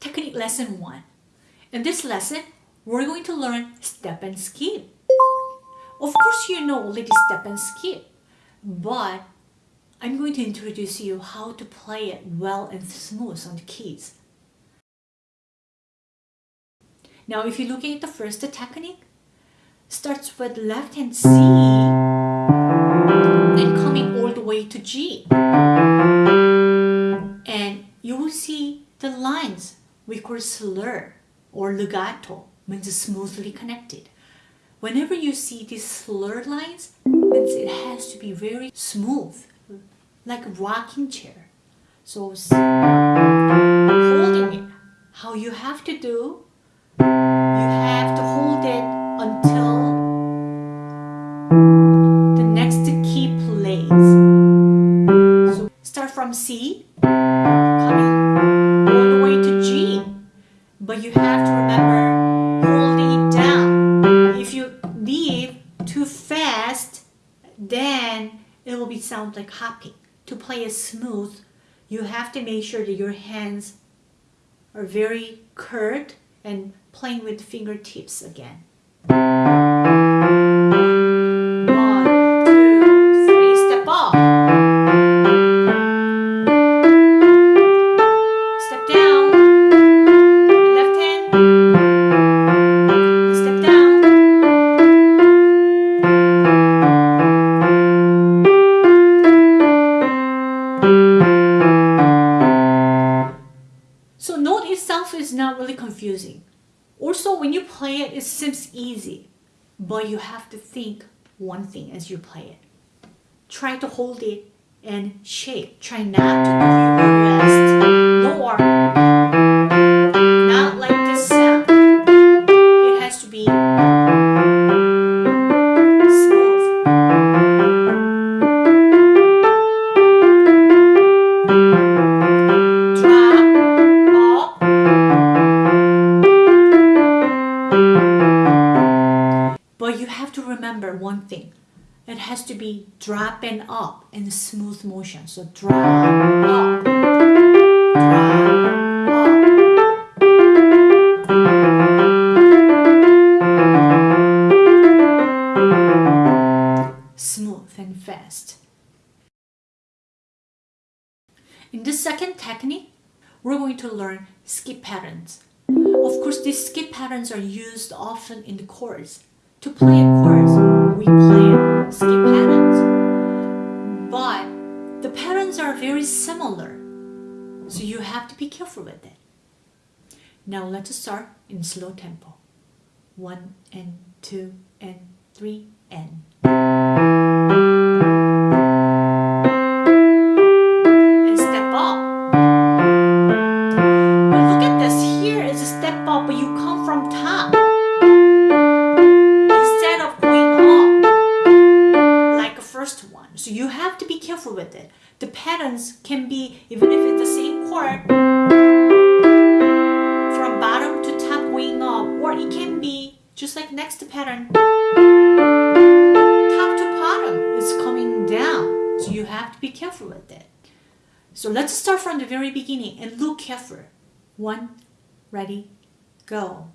Technique Lesson 1. In this lesson, we're going to learn step and skip. Of course, you know already step and skip, but I'm going to introduce you how to play it well and smooth on the keys. Now, if you're looking at the first technique, starts with left hand C and coming all the way to G. And you will see the lines we call slur or legato means smoothly connected. Whenever you see these slur lines, means it has to be very smooth, like a rocking chair. So holding it, how you have to do, you have to hold it until the next key plays. So start from C, it will be sound like hopping. To play it smooth, you have to make sure that your hands are very curved and playing with fingertips again. Confusing. Also, when you play it, it seems easy, but you have to think one thing as you play it. Try to hold it and shake. Try not to give you a rest, nor one thing. It has to be drop and up in smooth motion. So drop, up, drop, up. Smooth and fast. In the second technique, we're going to learn skip patterns. Of course, these skip patterns are used often in the chords. To play a chorus, we play skip patterns. But the patterns are very similar. So you have to be careful with it. Now let's start in slow tempo. One and two and three and with it. The patterns can be, even if it's the same chord, from bottom to top going up, or it can be just like next pattern, top to bottom is coming down. So you have to be careful with it. So let's start from the very beginning and look careful. One, ready, go.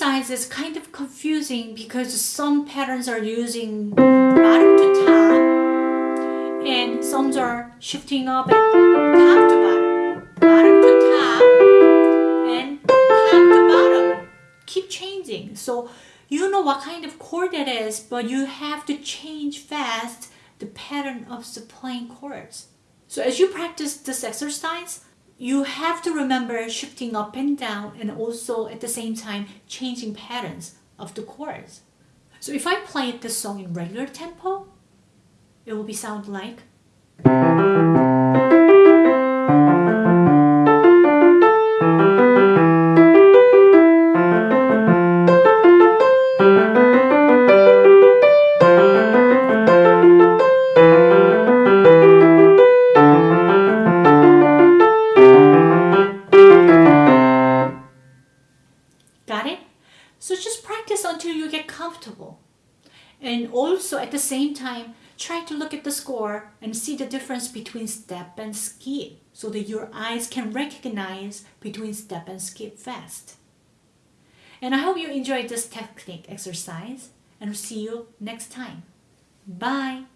Is kind of confusing because some patterns are using bottom to top and some are shifting up and top to bottom, bottom to top and top to bottom. Keep changing. So you know what kind of chord it is, but you have to change fast the pattern of the playing chords. So as you practice this exercise, you have to remember shifting up and down and also at the same time changing patterns of the chords. So if I play this song in regular tempo, it will be sound like comfortable. And also at the same time, try to look at the score and see the difference between step and skip so that your eyes can recognize between step and skip fast. And I hope you enjoyed this technique exercise and see you next time. Bye!